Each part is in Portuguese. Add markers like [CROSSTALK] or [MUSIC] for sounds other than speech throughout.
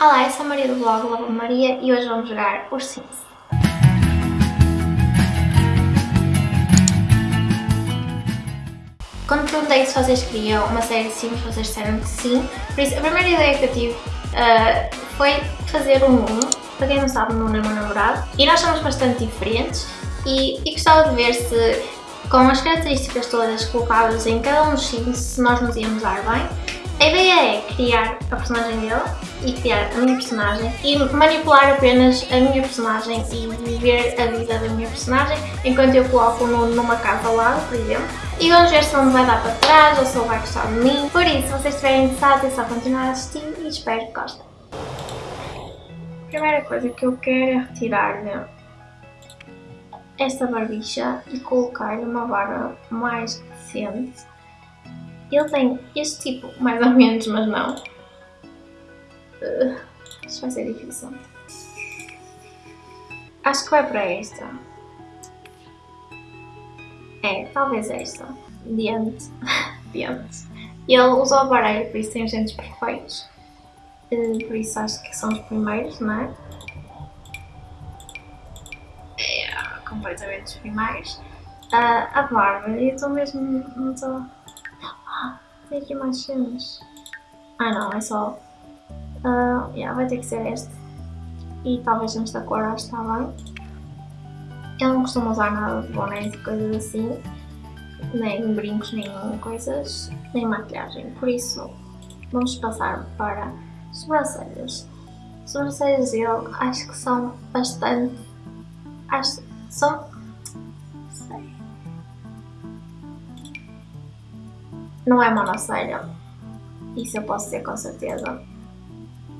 Olá, eu sou a Maria do blog Lava Maria e hoje vamos jogar os Sims. Quando perguntei se vocês queriam uma série de Sims, vocês disseram que sim. Por isso, a primeira ideia que eu tive uh, foi fazer um Nuno. Para quem não sabe, o Nuno é meu namorado. E nós somos bastante diferentes e, e gostava de ver se, com as características todas colocadas em cada um dos Sims, se nós nos íamos dar bem. A ideia é criar a personagem dele e criar a minha personagem e manipular apenas a minha personagem e viver a vida da minha personagem enquanto eu coloco no, numa casa ao lado, por exemplo. E vamos ver se ele me vai dar para trás ou se ele vai gostar de mim. Por isso, se vocês estiverem interessados é só continuar a assistir e espero que gostem. A primeira coisa que eu quero é retirar-lhe esta barbicha e colocar-lhe uma barba mais decente ele tem este tipo, mais ou menos, mas não. Uh, isto vai ser difícil. Acho que vai para esta. É, talvez esta. Diante. [LAUGHS] Diante. Ele usou o aparelho, por isso tem os dentes perfeitos. Uh, por isso acho que são os primeiros, não é? É, completamente os primeiros. Uh, a barba, eu estou mesmo... Não estou... Tem aqui mais cenas. Ah não, é só... Uh, yeah, vai ter que ser este. E talvez nesta cor acho que está bem. Eu não costumo usar nada de bonés e coisas assim. Nem brincos, nem coisas, nem maquilhagem. Por isso, vamos passar para sobrancelhas. Sobrancelhas dele acho que são bastante... Acho, são Não é monocelha. Isso eu posso dizer com certeza.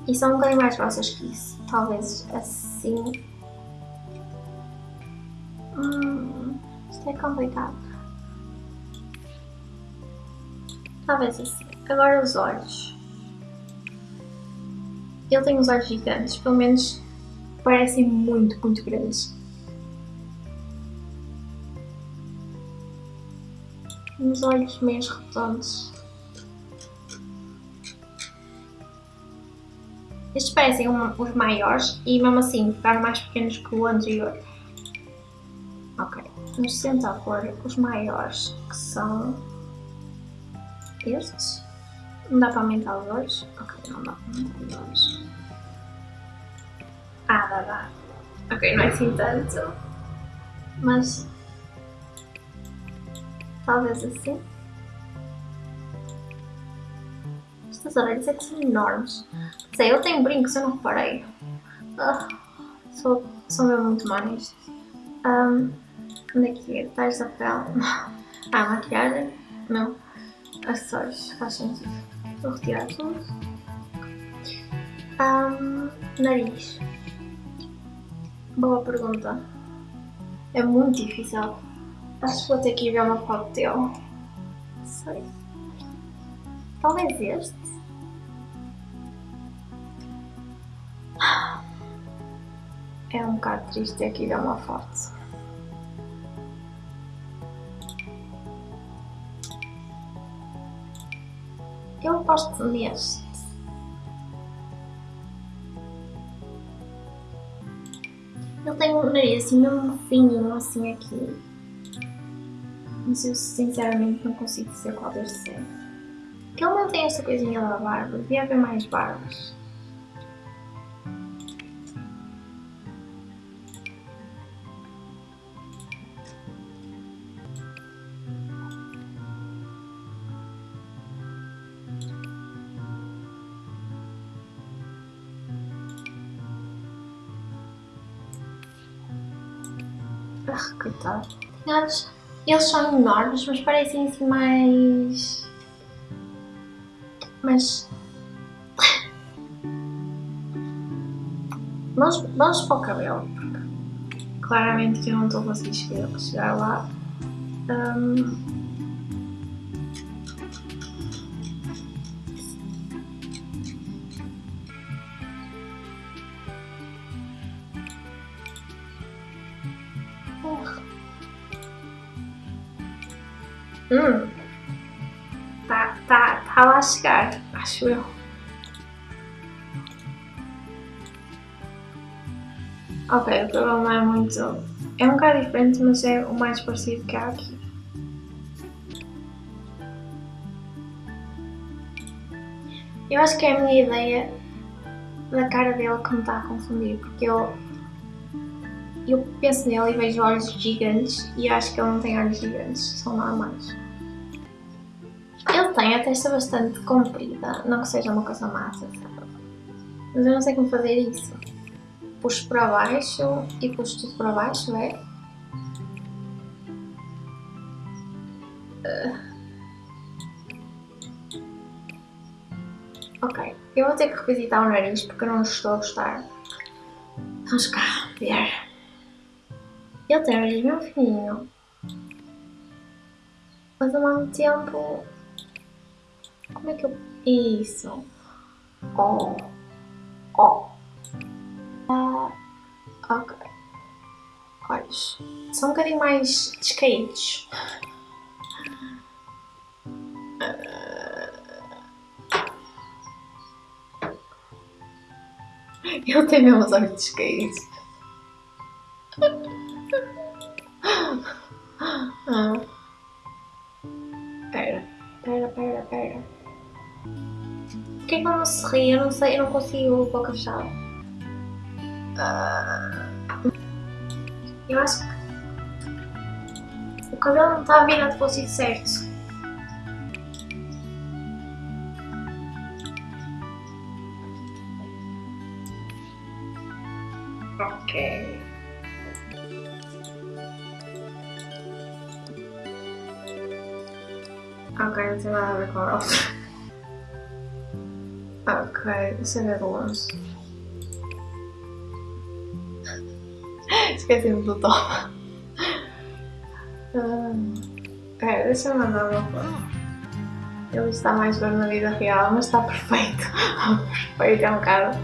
E são um bocadinho mais grossas que isso. Talvez assim. Hum, isto é complicado. Talvez assim. Agora os olhos. Ele tem os olhos gigantes, pelo menos parecem muito, muito grandes. Uns olhos meio redondos. Estes parecem os maiores e mesmo assim ficaram mais pequenos que o anterior. Ok, vamos tentar pôr os maiores que são estes. Não dá para aumentar os olhos? Ok, não dá para aumentar os olhos. Ah, dá, dá. Ok, não é assim tanto. Mas talvez assim. Estas orelhas que são enormes. Sei, eu tenho brincos, eu não reparei. Ah, sou, sou mesmo muito má nisto. Um, onde é que é? Tais da pele? [LAUGHS] Ah, maquiagem? Não. Acessórios, faz sentido. Vou retirar tudo. Um, nariz. Boa pergunta. É muito difícil Acho que vou ter que ver uma foto dele. Sei. Talvez este. É um bocado triste ter que ver uma foto. Eu gosto neste. Ele tem um nariz assim mesmo fininho assim aqui mas eu sinceramente não consigo dizer qual deve ser. Que ele não tem essa coisinha da barba, devia haver mais barbas. Ah, coitado. Tinha eles são enormes, mas parecem assim mais... Mas... vamos, [LAUGHS] vamos para o cabelo, claramente que eu não estou a conseguir chegar lá. Um... Hum. Tá, tá, tá lascado, acho eu. Ok, o problema é muito... É um bocado diferente, mas é o mais parecido que há aqui. Eu acho que é a minha ideia da cara dele que me está a confundir, porque eu eu penso nele e vejo olhos gigantes e acho que ele não tem olhos gigantes, são normais. Ele tem a testa bastante comprida, não que seja uma coisa massa? Mas eu não sei como fazer isso. Puxo para baixo e puxo tudo para baixo, é? Uh. Ok, eu vou ter que revisitar o nariz porque eu não estou a gostar. Vamos cá ver. Um nariz bem fininho. Mas ao mesmo tempo... Como é que eu... Isso. Oh. Oh. Uh, ok. Olhos. São um bocadinho mais descaídos. Eu tenho meus olhos descaídos. Ah. Pera, pera, pera, pera. Por que, é que eu não se ri? Eu não sei, eu não consigo boca fechada. Ah. Eu acho que o cabelo não está virado para o sítio certo. Ok. Ok, não tem nada a ver com a outra. Ok, eu ver de longe. Esqueci-me do top. é, deixa eu mandar uma foto. Ele está mais bem na vida real, mas está perfeito. [LAUGHS] perfeito, é um bocado.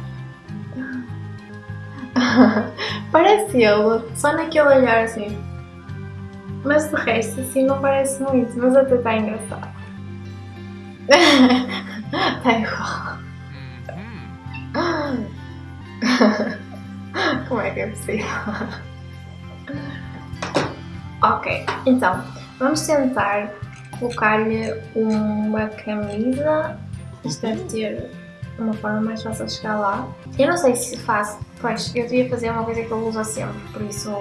[LAUGHS] parece ele, só naquele olhar assim. Mas de resto assim não parece muito, mas até está engraçado. Está [LAUGHS] igual. Como é que é possível? ok, então vamos tentar colocar-lhe uma camisa. Isto deve ter uma forma mais fácil de chegar lá. Eu não sei se faço, pois eu devia fazer uma coisa que eu uso sempre, por isso,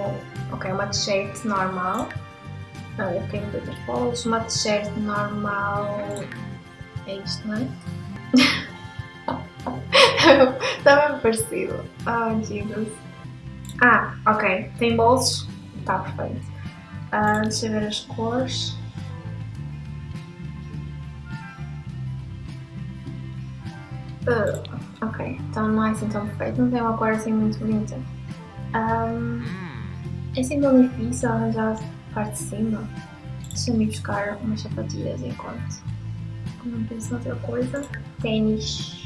ok, uma t-shirt normal. Não, eu fiquei muito outras bolas. Uma t-shirt normal. É isto, não é? [LAUGHS] Está bem parecido. Oh, Jesus. Ah, ok. Tem bolsos. Está perfeito. Uh, deixa eu ver as cores. Uh, ok, então não é assim tão perfeito, não tem uma cor assim muito bonita. Um, é assim tão difícil arranjar parte de cima. Deixa-me buscar umas sapatilhas enquanto não penso noutra coisa. Tênis.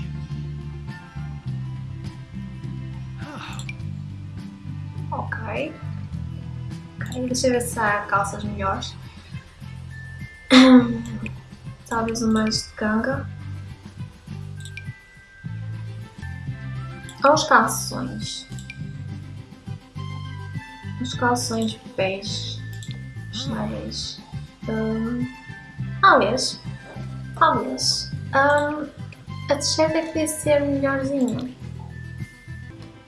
Ok. Ok, deixa eu ver se há calças melhores. Talvez umas de ganga. Os calções. Os calções bege. Talvez. Um, talvez. Talvez. Um, a t-shirt é que devia ser melhorzinho.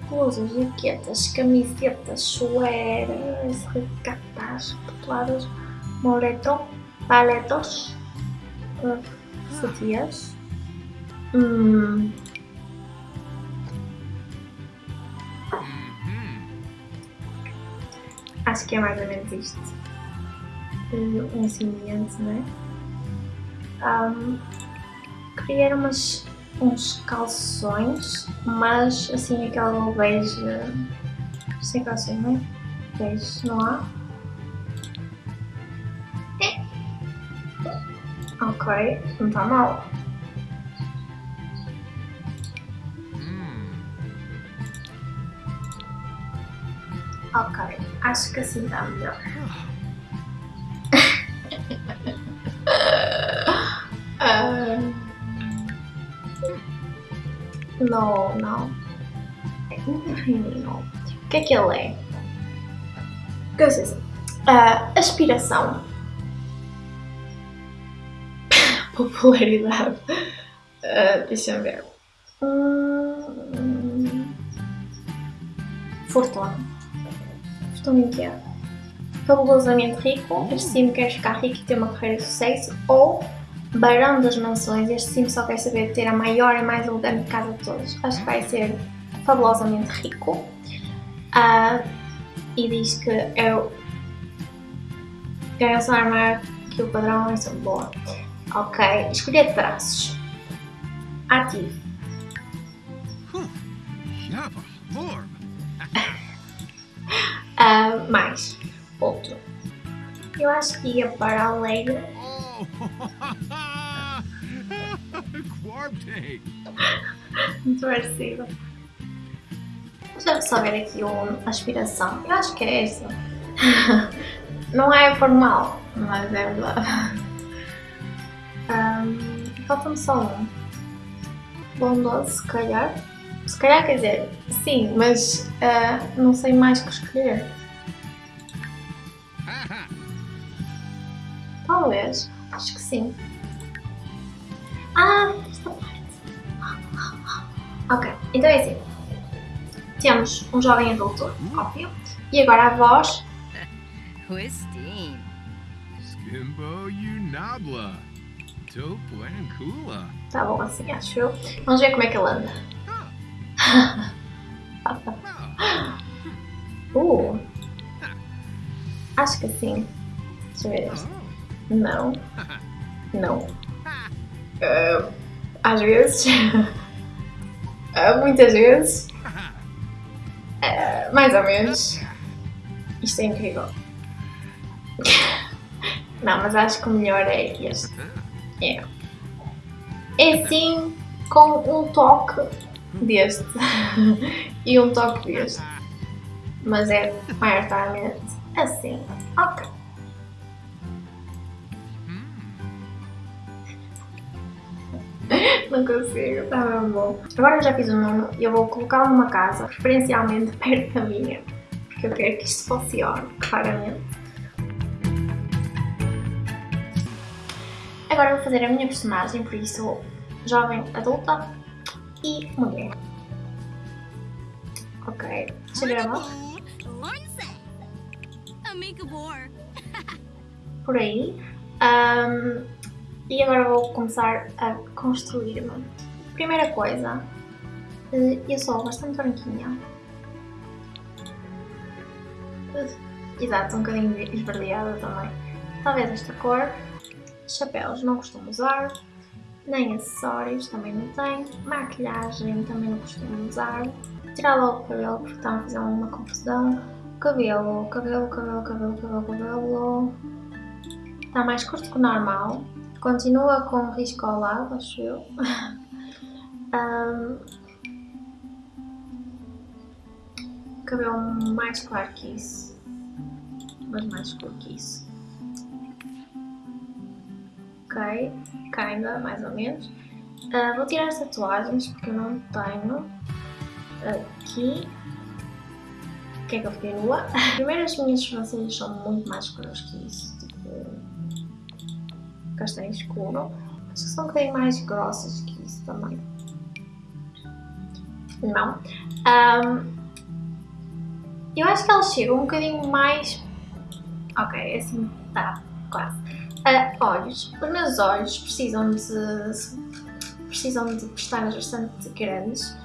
Blusas, jaquetas, camisetas, suéteres, regatas, petoadas, moleto, paletos, uh, sutiãs. Hum, Acho que é mais ou menos isto. Um semelhante, não é? Um, queria umas, uns calções, mas assim aquela bege. Sem calções, não é? Bege, não há? É. Ok, não está mal. Ok, acho que assim está melhor. Não, não. É muito fininho. que é que ele é? Que sei assim. Uh, aspiração. [LAUGHS] Popularidade. Uh, Deixa-me ver. Hum... Fortuna. Fortuna em quê? Fabulosamente rico. Este sim quer ficar rico e ter uma carreira de sucesso. Ou Barão das Mansões. Este sim só quer saber ter a maior e mais elegante casa de todos. Acho que vai ser fabulosamente rico. Uh, e diz que eu ganho o salário maior que o padrão, é boa. Ok, escolher traços. Ativo. uh, mais. Outro. Eu acho que ia para alegre. [LAUGHS] Muito parecido. Deixa só ver aqui uma aspiração. Eu acho que é essa. [LAUGHS] Não é formal, mas é verdade. [LAUGHS] Um, Falta-me só um. Bondoso, se calhar. Se calhar quer dizer, sim, mas uh, não sei mais que escolher. Talvez. Acho que sim. Ah, esta parte. Ok, então é assim. Temos um jovem adulto, óbvio. E agora a voz. [LAUGHS] Christine. Skimbo Unabla. Tá bom assim, acho eu. Vamos ver como é que ele anda. [LAUGHS] [LAUGHS] uh. Acho que sim. Deixa eu ver este. Não. Não. Uh, às vezes. uh, muitas vezes. Uh, mais ou menos. Isto é incrível. Não, mas acho que o melhor é este. É. É assim com um toque deste. e um toque deste. Mas é maioritariamente assim. Ok. [LAUGHS] Não consigo, está bem bom. Agora eu já fiz o nono e eu vou colocá-lo numa casa, preferencialmente [LAUGHS] perto da minha, porque eu quero que isto funcione, claramente. Agora vou fazer a minha personagem, por isso jovem, adulta e mulher. Ok, deixa eu voz. [LAUGHS] Por aí. Um, e agora vou começar a construir-me. Primeira coisa, eh, eu sou bastante branquinha. Exato, um bocadinho esverdeada também. Talvez esta cor. Chapéus não costumo usar, nem acessórios também não tenho. Maquilhagem também não costumo usar. Tirar logo o cabelo porque está a fazer uma confusão. Cabelo, cabelo, cabelo, cabelo, cabelo, cabelo. Está mais curto que o normal. Continua com risco ao lado, acho eu. [LAUGHS] um, cabelo mais claro que isso. Mas mais escuro que isso. Ok, kinda, mais ou menos. Uh, vou tirar as tatuagens porque eu não tenho. Aqui. O que é que eu fiquei nua? [LAUGHS] Primeiro as minhas sobrancelhas são muito mais escuras que isso. Castanho escuro. Acho que são um bocadinho mais grossas que isso também. Não. Um, eu acho que elas chegam um bocadinho mais... Ok, assim, tá, quase. Uh, olhos. Os meus olhos precisam de... precisam de pestanas bastante grandes.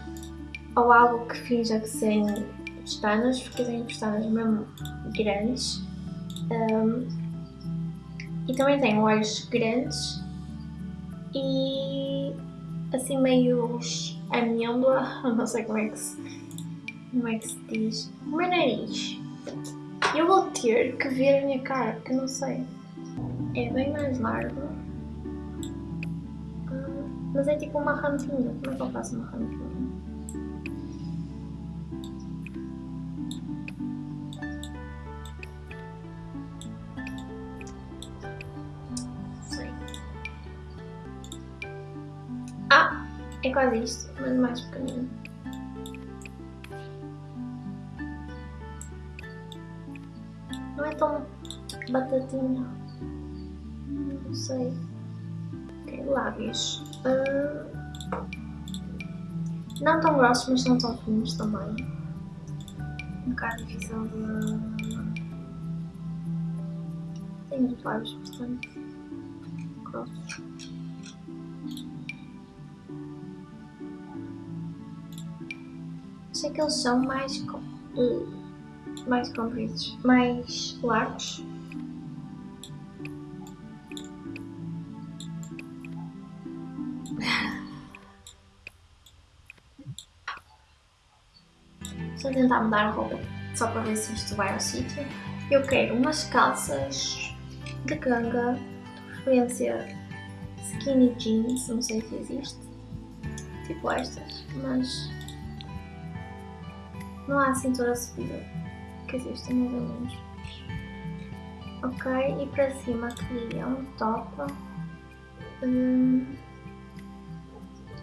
Ou algo que finja que serem pestanas, porque eu pestanas mesmo grandes. Um, e também tenho olhos grandes e assim meio amêndoa, [LAUGHS] não sei como é que se, como é que se diz, o meu nariz. Eu vou ter que ver a minha cara, porque não sei. É bem mais largo. Ah, mas é tipo uma rampinha. Como é que eu faço uma rampinha? É quase isto, mas mais pequenino. Não é tão batatinha. Não sei. Ok, lábios. Uh, não tão grossos, mas não tão finos também. Um bocado difícil de... Tenho os lábios bastante grossos. Sei que eles são mais, mais compridos, mais largos. [LAUGHS] Estou a tentar mudar a roupa só para ver se isto vai ao sítio. Eu quero umas calças de ganga, de preferência skinny jeans, não sei se existe, tipo estas, mas não há cintura subida, que existe mais ou menos. Ok, e para cima queria um top, um,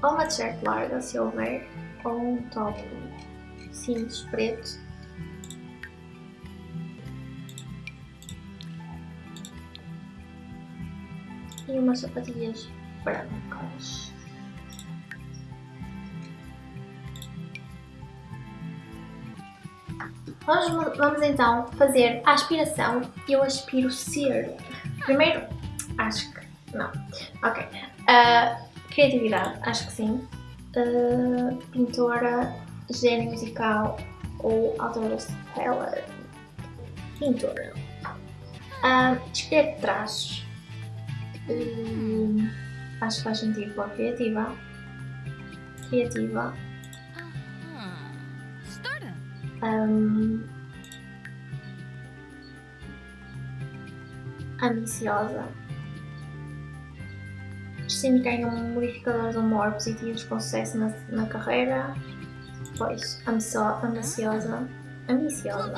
ou uma t-shirt larga se houver, ou um top simples preto. E umas sapatilhas brancas. Vamos, vamos então fazer a aspiração. Eu aspiro ser. Primeiro, acho que não. Ok. Uh, criatividade, acho que sim. Uh, pintora, gênio musical ou autora stellar. Pintora. Uh, escolher traços. Uh, acho que faz sentido para criativa. Criativa. Um, ambiciosa. Sim, tem um modificador de humor positivos com sucesso na, na carreira. Pois, ambiciosa. Ambiciosa.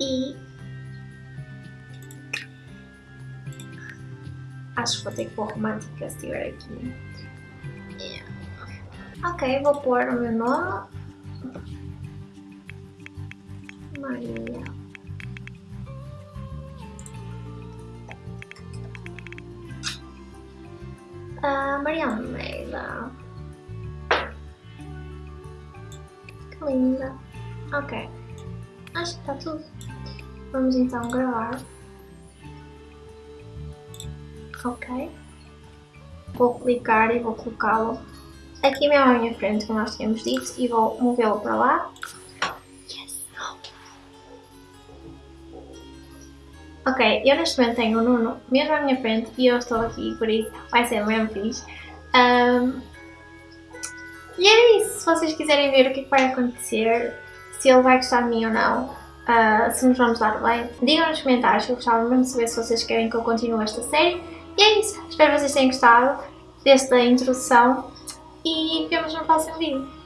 E. Acho que vou ter que pôr romântica se estiver aqui. Yeah. Ok, vou pôr o meu nome. Maria. Uh, Maria Almeida. Que linda. Ok. Acho que está tudo. Vamos então gravar. Ok. Vou clicar e vou colocá-lo aqui mesmo à minha frente, como nós tínhamos dito, e vou movê-lo para lá. Ok, eu neste momento tenho o Nuno mesmo à minha frente e eu estou aqui, por isso vai ser mesmo fixe. Um, e é isso, se vocês quiserem ver o que, é que vai acontecer, se ele vai gostar de mim ou não, uh, se nos vamos dar bem, digam nos comentários, eu gostava mesmo de saber se vocês querem que eu continue esta série. E é isso, espero que vocês tenham gostado desta introdução e vemos no próximo vídeo.